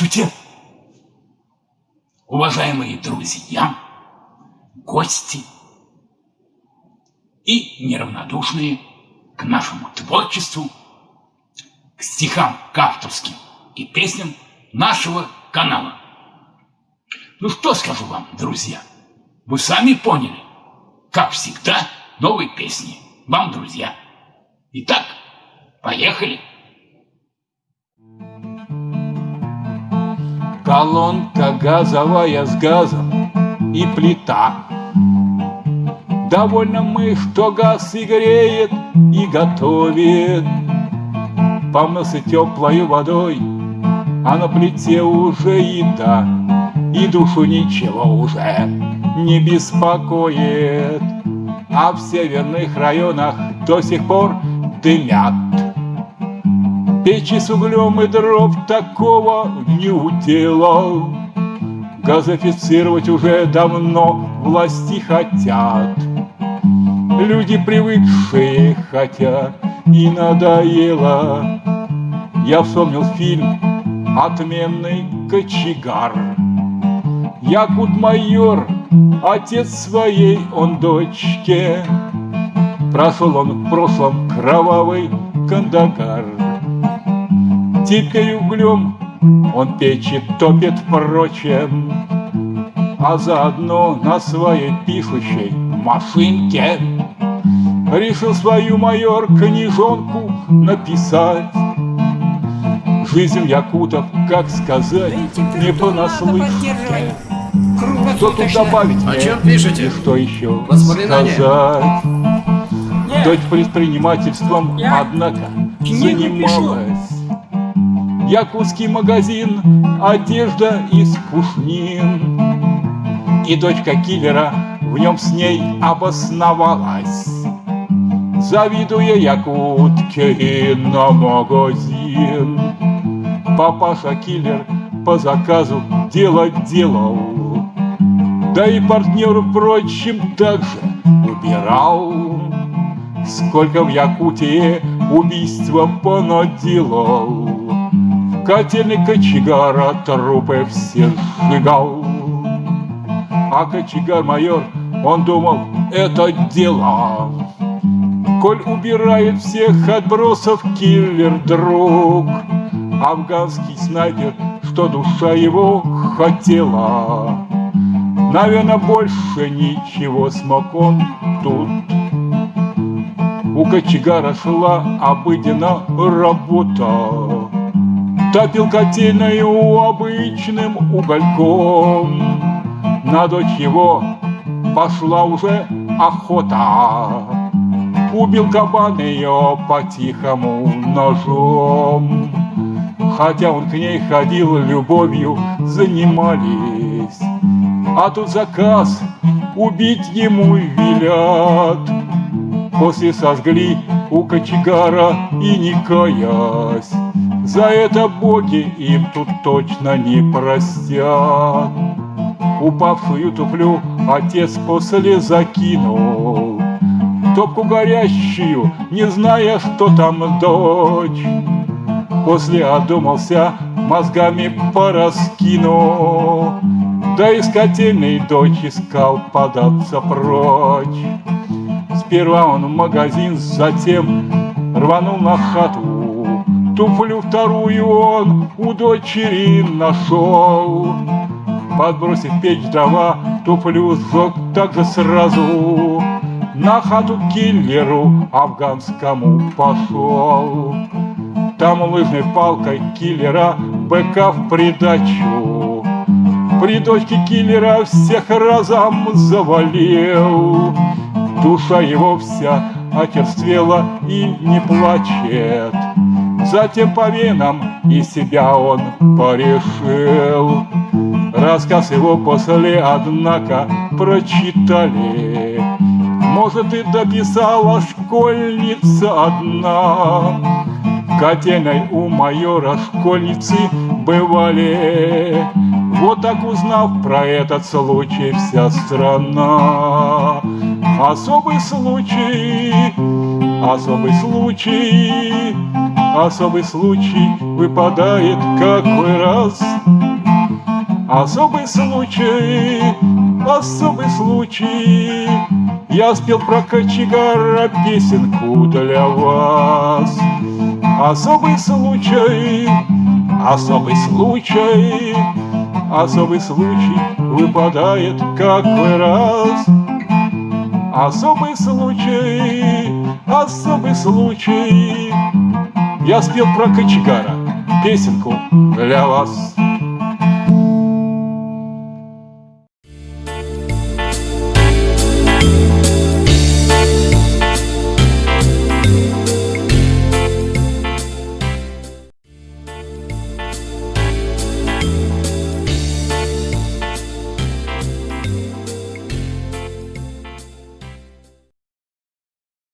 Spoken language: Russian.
Здравствуйте, уважаемые друзья, гости и неравнодушные к нашему творчеству, к стихам, к авторским и песням нашего канала. Ну что скажу вам, друзья, вы сами поняли, как всегда, новые песни вам, друзья. Итак, поехали! Колонка газовая с газом и плита. Довольно мы, что газ и греет, и готовит. Помылся теплой водой, а на плите уже еда, И душу ничего уже не беспокоит. А в северных районах до сих пор дымят Печи с углем и дров такого не утела. Газофицировать уже давно власти хотят. Люди привыкшие хотя и надоело. Я вспомнил фильм «Отменный кочегар». Якут-майор, отец своей он дочке. Прошел он в прошлом кровавый Кандагар. Теперь углем. Он печи топит впрочем, А заодно на своей пишущей машинке Решил свою майор книжонку написать. Жизнь якутов, как сказать, не понаслышке. Что тут добавить О чем пишете? И что еще сказать? Дочь предпринимательством, однако, занималась Якутский магазин, одежда из пушнин. И дочка киллера в нем с ней обосновалась. Завидуя якутке на магазин. Папаша киллер по заказу дело делал. Да и партнер, впрочем, также убирал. Сколько в Якутии убийства понаделал. Котельный кочегара трупы все сжигал. А кочегар-майор, он думал, это дело. Коль убирает всех отбросов киллер-друг, Афганский снайпер, что душа его хотела. Наверное, больше ничего смог он тут. У кочегара шла обыденно работа. Топил котельную обычным угольком. На дочь его пошла уже охота. Убил кабан ее по-тихому ножом. Хотя он к ней ходил, любовью занимались. А тут заказ убить ему велят. После сожгли у кочегара и не каясь. За это боги им тут точно не простят. Упавшую туфлю отец после закинул. Топку горящую, не зная, что там дочь. После одумался, мозгами пораскинул. Да из котельной дочь искал податься прочь. Сперва он в магазин, затем рванул на хату Туфлю вторую он у дочери нашел. Подбросив печь дрова, туфлю сжег также сразу. На хату киллеру афганскому пошел. Там лыжной палкой киллера быка в придачу. При дочке киллера всех разом завалил. Душа его вся очерствела и не плачет. Затем по венам и себя он порешил. Рассказ его после, однако, прочитали. Может, и дописала школьница одна. Котельной у майора школьницы бывали. Вот так узнав про этот случай вся страна. Особый случай, особый случай особый случай выпадает какой раз. Особый случай, особый случай, Я спел про кочегара песенку для вас. Особый случай, особый случай, Особый случай выпадает какой раз. Особый случай, особый случай, Я спел про кочегара песенку для вас.